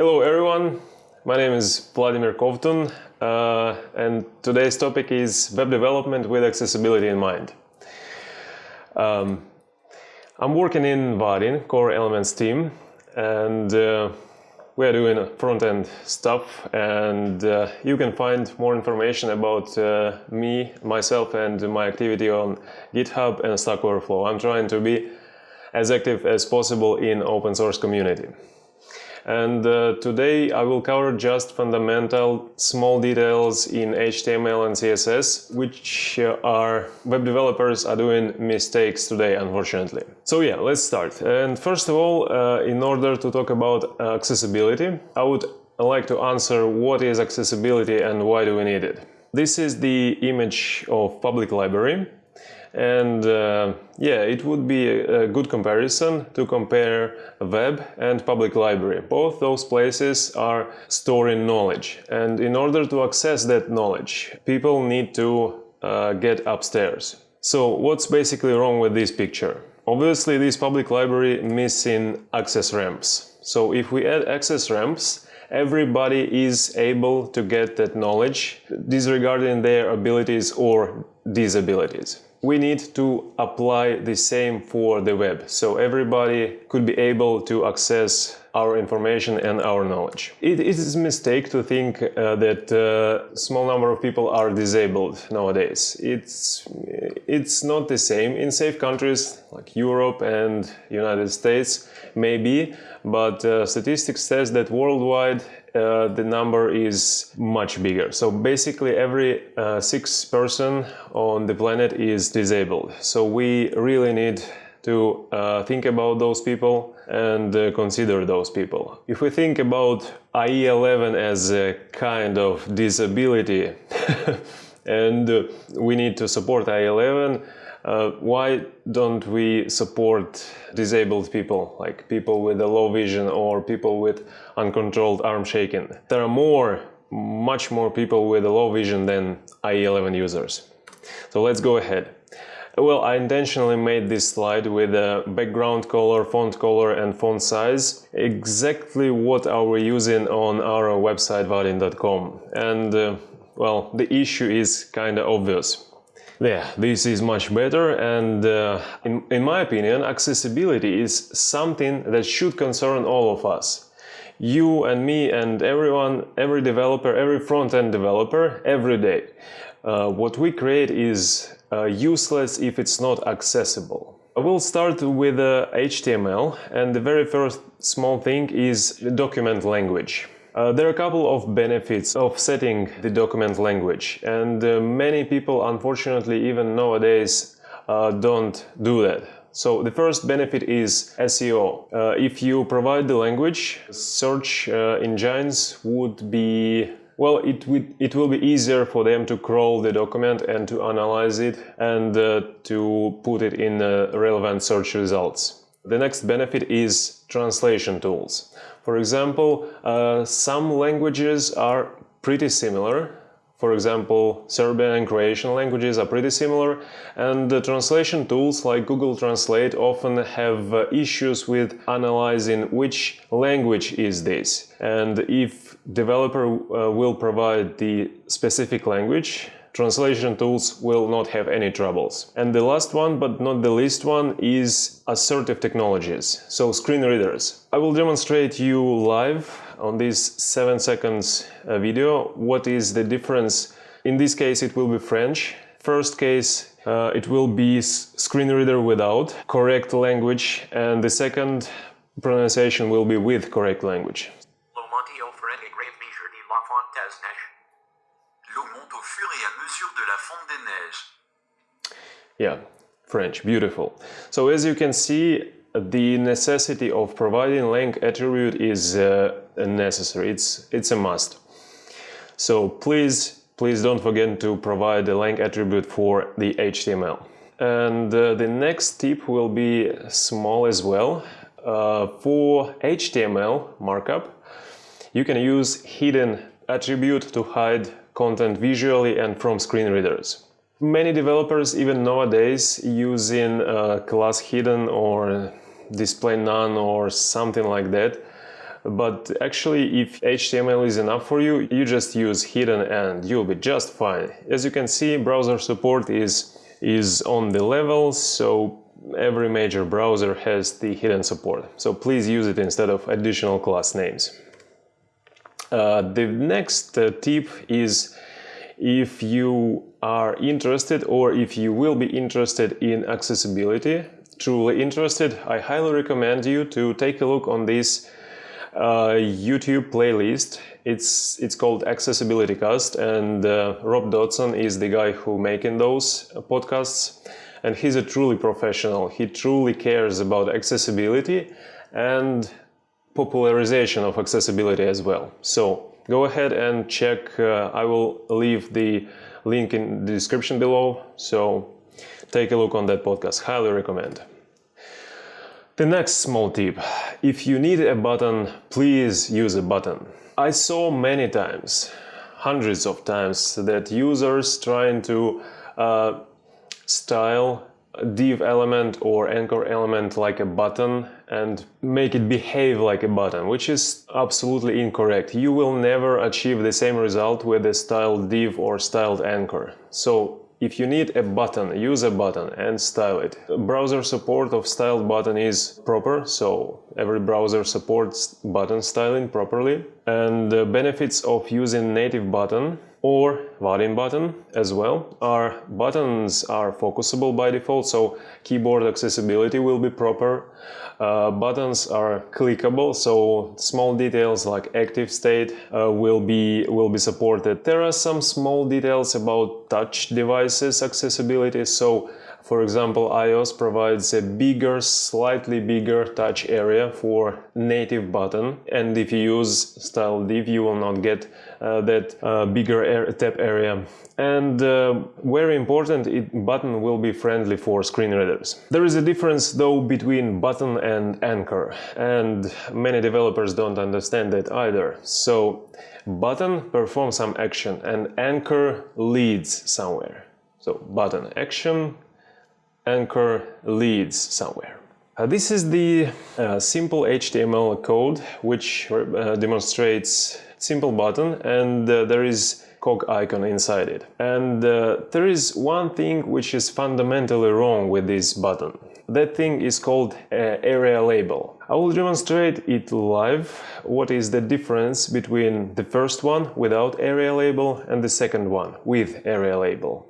Hello everyone, my name is Vladimir Kovtun uh, and today's topic is web development with accessibility in mind. Um, I'm working in Vaadin Core Elements team and uh, we are doing front-end stuff and uh, you can find more information about uh, me, myself and my activity on GitHub and Stack Overflow. I'm trying to be as active as possible in open source community. And uh, today I will cover just fundamental small details in HTML and CSS, which uh, are web developers are doing mistakes today, unfortunately. So yeah, let's start. And first of all, uh, in order to talk about accessibility, I would like to answer what is accessibility and why do we need it. This is the image of public library and uh, yeah, it would be a, good comparison to compare web and public library. Both those places are storing knowledge and in order to access that knowledge, people need to uh, get upstairs. So what's basically wrong with this picture? Obviously this public library missing access ramps. So if we add access ramps, everybody is able to get that knowledge disregarding their abilities or disabilities we need to apply the same for the web, so everybody could be able to access our information and our knowledge. It is a mistake to think uh, that a uh, small number of people are disabled nowadays. It's, it's not the same. In safe countries like Europe and United States, maybe, but uh, statistics says that worldwide uh, the number is much bigger. So basically every uh, six person on the planet is disabled. So we really need to uh, think about those people and uh, consider those people. If we think about IE11 as a kind of disability and uh, we need to support IE11, uh, why don't we support disabled people, like people with a low vision or people with uncontrolled arm shaking? There are more, much more people with a low vision than IE11 users. So let's go ahead. Well, I intentionally made this slide with a background color, font color and font size, exactly what are we using on our website vaadin.com. And uh, well, the issue is kinda obvious. Yeah, this is much better and uh, in, in my opinion accessibility is something that should concern all of us. You and me and everyone, every developer, every front-end developer, every day. Uh, what we create is uh, useless if it's not accessible. I will start with uh, HTML and the very first small thing is document language. Uh, there are a couple of benefits of setting the document language and uh, many people unfortunately even nowadays uh, don't do that. So the first benefit is SEO. Uh, if you provide the language, search uh, engines would be well, it, it will be easier for them to crawl the document and to analyze it and to put it in relevant search results. The next benefit is translation tools. For example, uh, some languages are pretty similar. For example, Serbian and Croatian languages are pretty similar and the translation tools like Google Translate often have uh, issues with analyzing which language is this. And if developer uh, will provide the specific language, translation tools will not have any troubles. And the last one, but not the least one, is assistive technologies, so screen readers. I will demonstrate you live on this 7 seconds uh, video what is the difference. In this case it will be French. First case uh, it will be screen reader without correct language and the second pronunciation will be with correct language. Yeah, French, beautiful. So as you can see, the necessity of providing lang attribute is uh, necessary, it's, it's a must. So please, please don't forget to provide the lang attribute for the HTML. And uh, the next tip will be small as well. Uh, for HTML markup, you can use hidden attribute to hide content visually and from screen readers. Many developers even nowadays using uh, class hidden or display none or something like that but actually if HTML is enough for you, you just use hidden and you'll be just fine. As you can see, browser support is, is on the level, so every major browser has the hidden support. So please use it instead of additional class names. Uh, the next uh, tip is if you are interested or if you will be interested in accessibility, truly interested, I highly recommend you to take a look on this uh, YouTube playlist. It's it's called Accessibility Cast, and uh, Rob Dodson is the guy who making those podcasts, and he's a truly professional. He truly cares about accessibility and popularization of accessibility as well. So go ahead and check. Uh, I will leave the link in the description below. So take a look on that podcast. Highly recommend. The next small tip, if you need a button, please use a button. I saw many times, hundreds of times, that users trying to uh, style div element or anchor element like a button and make it behave like a button, which is absolutely incorrect. You will never achieve the same result with a styled div or styled anchor. So if you need a button, use a button and style it. Browser support of styled button is proper, so every browser supports button styling properly. And the benefits of using native button or volume button as well Our buttons are focusable by default, so keyboard accessibility will be proper. Uh, buttons are clickable, so small details like active state uh, will be will be supported. There are some small details about touch devices accessibility, so for example, iOS provides a bigger, slightly bigger touch area for native button. And if you use style div, you will not get that uh, bigger air tap area. And uh, very important, it button will be friendly for screen readers. There is a difference though between button and anchor. And many developers don't understand that either. So button performs some action and anchor leads somewhere. So button action, anchor leads somewhere. Uh, this is the uh, simple HTML code which uh, demonstrates simple button and uh, there is cog icon inside it. And uh, there is one thing which is fundamentally wrong with this button. That thing is called uh, aria label. I will demonstrate it live what is the difference between the first one without aria label and the second one with aria label.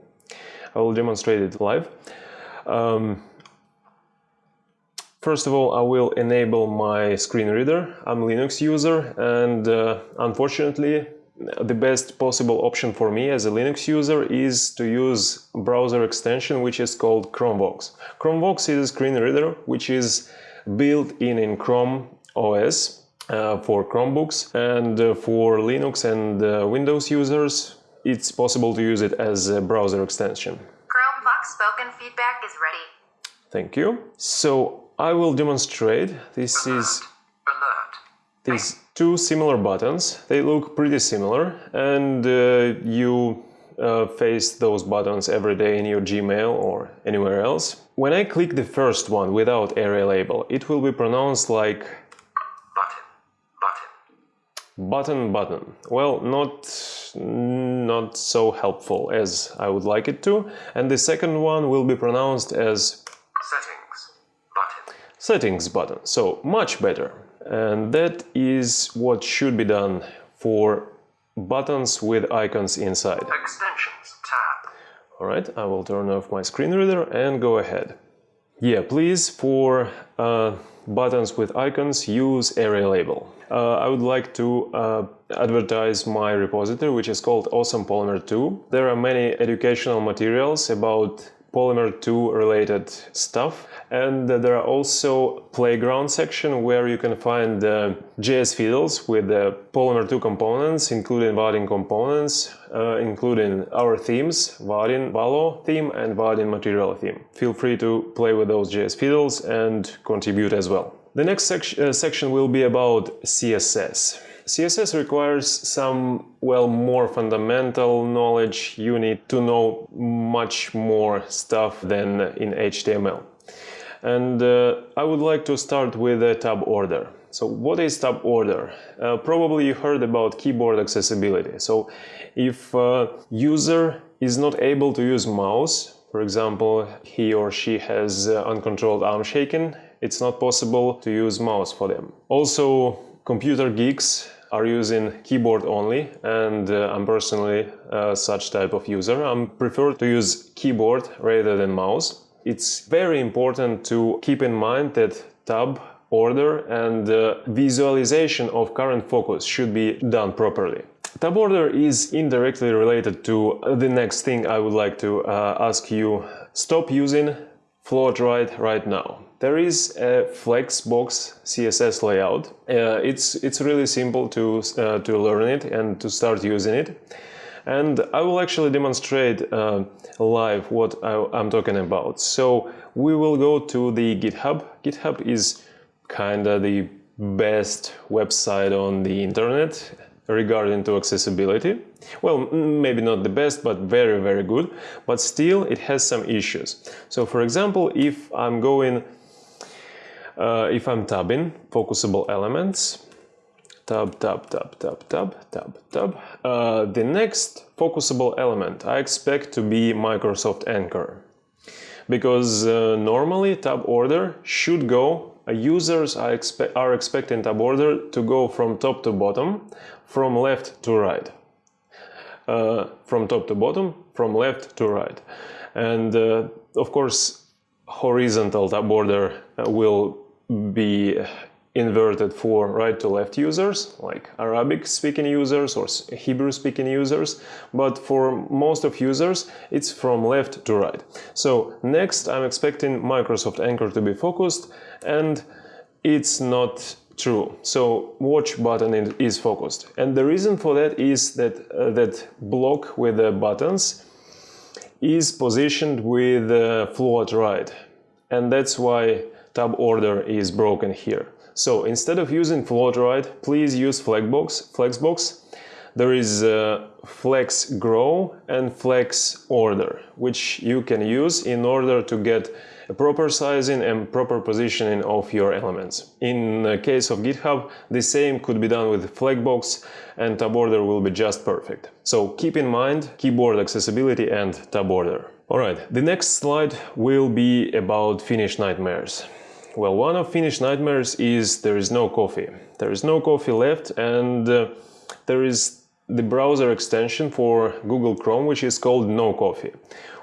I will demonstrate it live. Um, first of all, I will enable my screen reader. I'm a Linux user and uh, unfortunately the best possible option for me as a Linux user is to use browser extension which is called Chromevox. Chromevox is a screen reader which is built in in Chrome OS uh, for Chromebooks and uh, for Linux and uh, Windows users it's possible to use it as a browser extension Chromevox spoken feedback is ready. Thank you. So I will demonstrate. This Alert. is Alert. these two similar buttons. They look pretty similar and uh, you uh, face those buttons every day in your Gmail or anywhere else. When I click the first one without aria label, it will be pronounced like Button. Button. button button. Well, not not so helpful as I would like it to. And the second one will be pronounced as. Settings button. So much better. And that is what should be done for buttons with icons inside. Extensions. Tab. Alright, I will turn off my screen reader and go ahead. Yeah, please, for uh, buttons with icons, use aria label. Uh, I would like to uh, advertise my repository, which is called Awesome Polymer 2. There are many educational materials about Polymer 2 related stuff. And there are also playground section where you can find uh, JS fiddles with the Polymer 2 components, including Vaadin components, uh, including our themes, Vaadin Valo theme and Vaadin material theme. Feel free to play with those JS fiddles and contribute as well. The next sec uh, section will be about CSS. CSS requires some, well, more fundamental knowledge. You need to know much more stuff than in HTML. And uh, I would like to start with a tab order. So what is tab order? Uh, probably you heard about keyboard accessibility. So if a user is not able to use mouse, for example, he or she has uh, uncontrolled arm shaking, it's not possible to use mouse for them. Also, computer geeks are using keyboard only and uh, I'm personally uh, such type of user. I prefer to use keyboard rather than mouse. It's very important to keep in mind that tab order and uh, visualization of current focus should be done properly. Tab order is indirectly related to the next thing I would like to uh, ask you. Stop using float right right now. There is a Flexbox CSS layout. Uh, it's it's really simple to uh, to learn it and to start using it. And I will actually demonstrate uh, live what I, am talking about. So we will go to the GitHub. GitHub is kind of the best website on the internet regarding to accessibility. Well, maybe not the best, but very, very good. But still, it has some issues. So for example, if I'm going uh, if I'm tabbing focusable elements, tab, tab, tab, tab, tab, tab, tab, uh, the next focusable element I expect to be Microsoft Anchor. Because uh, normally tab order should go, uh, users are, expe are expecting tab order to go from top to bottom, from left to right. Uh, from top to bottom, from left to right. And uh, of course, horizontal tab order will be inverted for right to left users like Arabic speaking users or Hebrew speaking users. But for most of users it's from left to right. So next I'm expecting Microsoft Anchor to be focused and it's not true. So watch button is focused. And the reason for that is that uh, that block with the buttons is positioned with uh, float right and that's why tab order is broken here. So instead of using float right, please use Flexbox. Flexbox. There is uh, flex grow and flex order, which you can use in order to get a proper sizing and proper positioning of your elements. In the case of GitHub, the same could be done with Flexbox and tab order will be just perfect. So keep in mind keyboard accessibility and tab order. Alright, the next slide will be about Finnish nightmares. Well, one of Finnish nightmares is there is no coffee. There is no coffee left and uh, there is the browser extension for Google Chrome which is called No Coffee.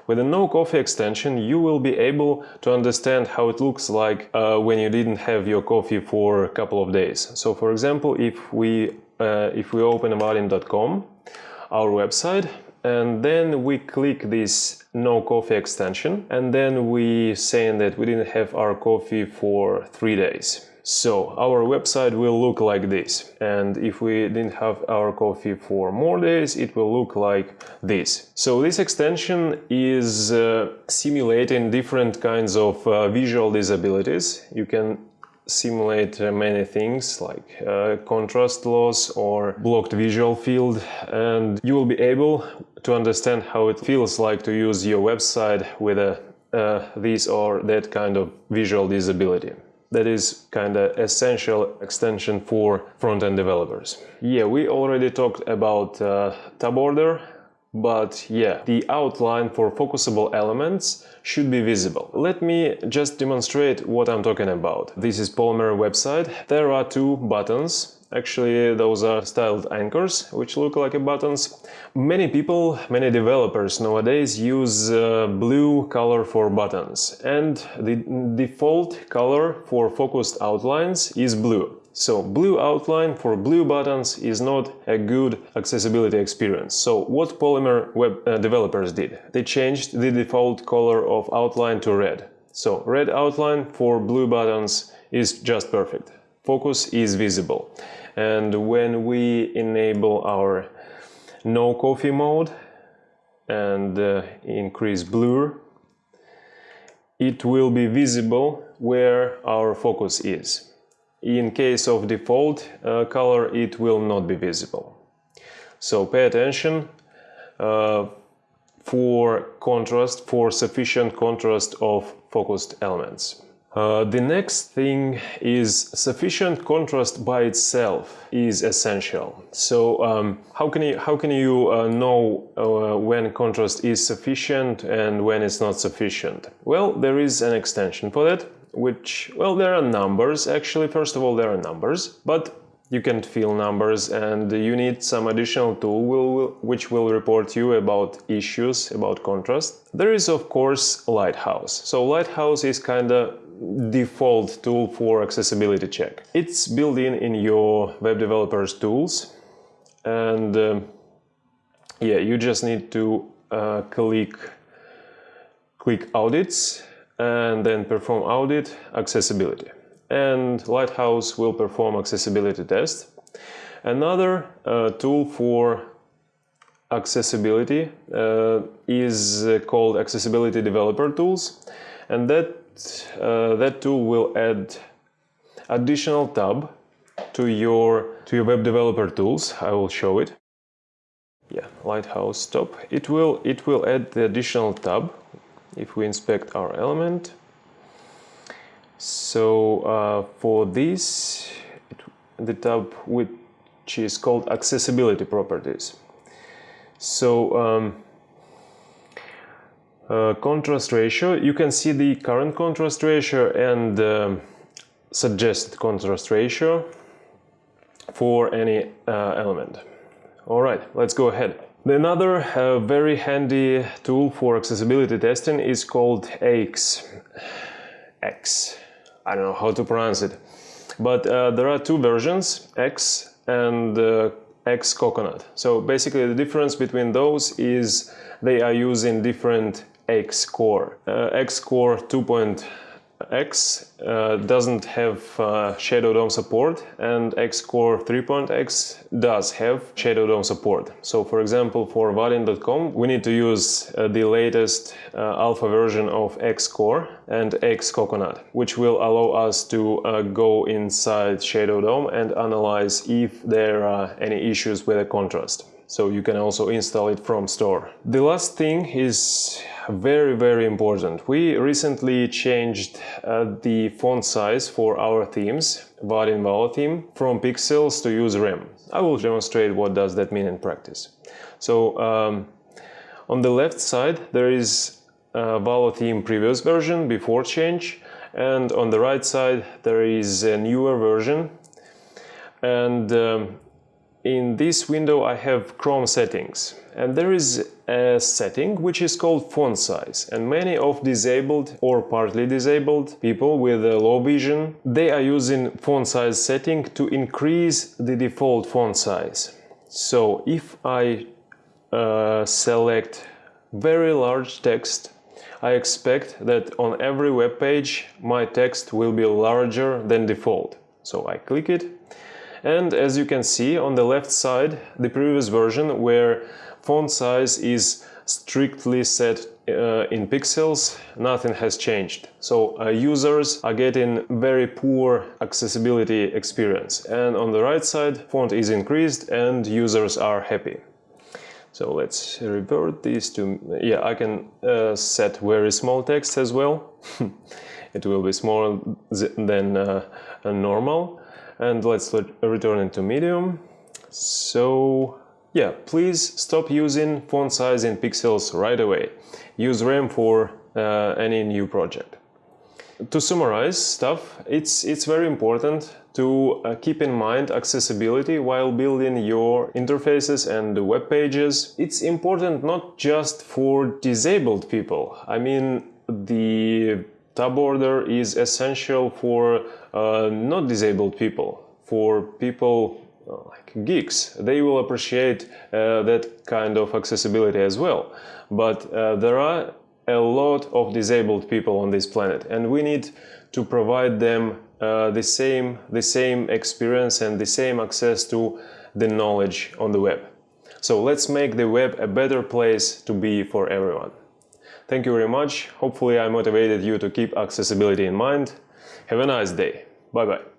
With the No Coffee extension you will be able to understand how it looks like uh, when you didn't have your coffee for a couple of days. So for example, if we, uh, if we open vaadin.com, our website, and then we click this no coffee extension and then we saying that we didn't have our coffee for three days. So our website will look like this. And if we didn't have our coffee for more days it will look like this. So this extension is uh, simulating different kinds of uh, visual disabilities. You can simulate many things like uh, contrast loss or blocked visual field and you will be able to understand how it feels like to use your website with a uh, this or that kind of visual disability. That is kind of essential extension for front-end developers. Yeah, we already talked about uh, tab order but yeah, the outline for focusable elements should be visible. Let me just demonstrate what I'm talking about. This is Polymer website. There are two buttons Actually, those are styled anchors, which look like buttons. Many people, many developers nowadays use uh, blue color for buttons, and the default color for focused outlines is blue. So blue outline for blue buttons is not a good accessibility experience. So what Polymer web uh, developers did? They changed the default color of outline to red. So red outline for blue buttons is just perfect. Focus is visible. And when we enable our no coffee mode and uh, increase blur, it will be visible where our focus is. In case of default uh, color, it will not be visible. So pay attention uh, for contrast, for sufficient contrast of focused elements. Uh, the next thing is sufficient contrast by itself is essential. So um, how can you how can you uh, know uh, when contrast is sufficient and when it's not sufficient? Well, there is an extension for that, which well there are numbers actually. First of all, there are numbers, but you can't feel numbers and you need some additional tool will, which will report you about issues about contrast. There is of course Lighthouse. So Lighthouse is kind of default tool for accessibility check. It's built in in your web developers tools and um, yeah you just need to uh, click click audits and then perform audit accessibility and Lighthouse will perform accessibility test. Another uh, tool for accessibility uh, is uh, called Accessibility Developer Tools and that, uh, that tool will add additional tab to your, to your web developer tools. I will show it. Yeah, Lighthouse stop. It will, it will add the additional tab if we inspect our element so uh, for this, it, the tab which is called accessibility properties. So um, uh, contrast ratio, you can see the current contrast ratio and uh, suggested contrast ratio for any uh, element. All right, let's go ahead. Another uh, very handy tool for accessibility testing is called AIX. X. I don't know how to pronounce it. But uh, there are two versions, X and uh, X Coconut. So basically the difference between those is they are using different X core. Uh, X core 2.0 X uh, doesn't have uh, Shadow DOM support and Xcore 3.x does have Shadow DOM support. So for example for Vaadin.com we need to use uh, the latest uh, alpha version of Xcore and Xcoconut which will allow us to uh, go inside Shadow DOM and analyze if there are any issues with the contrast. So you can also install it from store. The last thing is very, very important. We recently changed uh, the font size for our themes, Vaadin Valo theme, from pixels to use rem. I will demonstrate what does that mean in practice. So um, on the left side there is Valo theme previous version before change and on the right side there is a newer version and um, in this window I have Chrome settings and there is a setting which is called font size and many of disabled or partly disabled people with low vision they are using font size setting to increase the default font size. So if I uh, select very large text I expect that on every web page my text will be larger than default. So I click it. And as you can see on the left side, the previous version where font size is strictly set uh, in pixels, nothing has changed. So uh, users are getting very poor accessibility experience. And on the right side, font is increased and users are happy. So let's revert this to, yeah, I can uh, set very small text as well. it will be smaller than uh, normal and let's return it to medium. So yeah, please stop using font size in pixels right away. Use rem for uh, any new project. To summarize stuff, it's, it's very important to uh, keep in mind accessibility while building your interfaces and web pages. It's important not just for disabled people. I mean, the tab order is essential for uh, not disabled people, for people like geeks. They will appreciate uh, that kind of accessibility as well. But uh, there are a lot of disabled people on this planet and we need to provide them uh, the same the same experience and the same access to the knowledge on the web. So let's make the web a better place to be for everyone. Thank you very much. Hopefully I motivated you to keep accessibility in mind. Have a nice day. Bye bye.